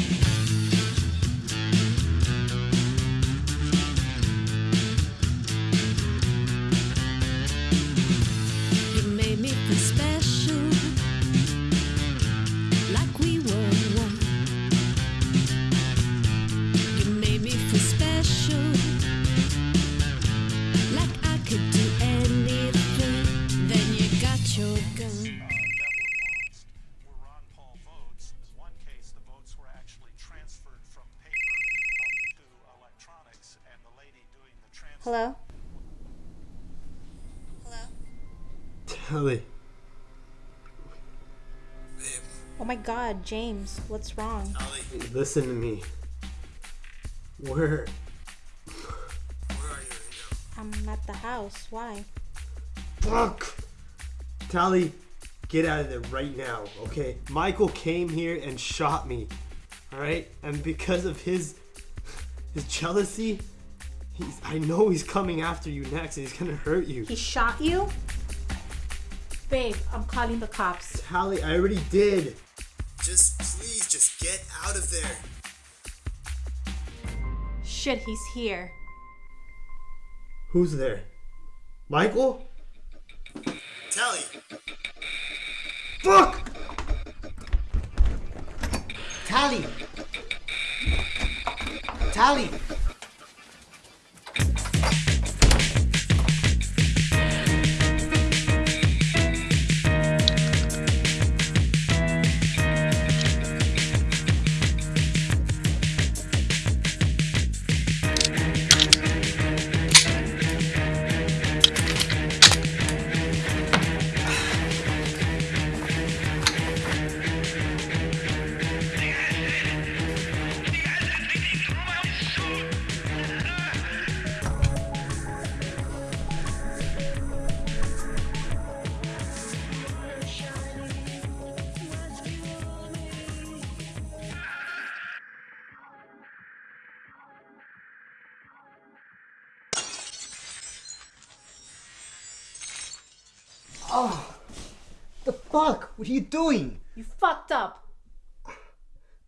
You transfer. Hello? Telly. Oh my god, James, what's wrong? Listen to me. Where? Where are you right now? I'm at the house. Why? Fuck! Tally, get out of there right now, okay? Michael came here and shot me, alright? And because of his his jealousy, he's I know he's coming after you next and he's gonna hurt you. He shot you? Babe, I'm calling the cops. Tally, I already did. Just please, just get out of there. Shit, he's here. Who's there? Michael? Tally! Fuck! Tally! Tally! Oh, the fuck? What are you doing? You fucked up.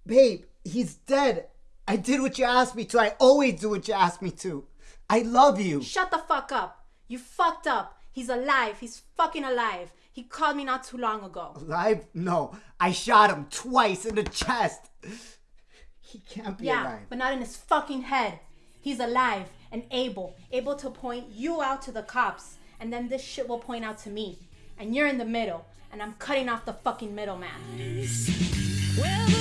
Babe, he's dead. I did what you asked me to. I always do what you asked me to. I love you. Shut the fuck up. You fucked up. He's alive. He's fucking alive. He called me not too long ago. Alive? No. I shot him twice in the chest. He can't be Yeah, alive. but not in his fucking head. He's alive and able, able to point you out to the cops, and then this shit will point out to me. And you're in the middle, and I'm cutting off the fucking middleman. Well,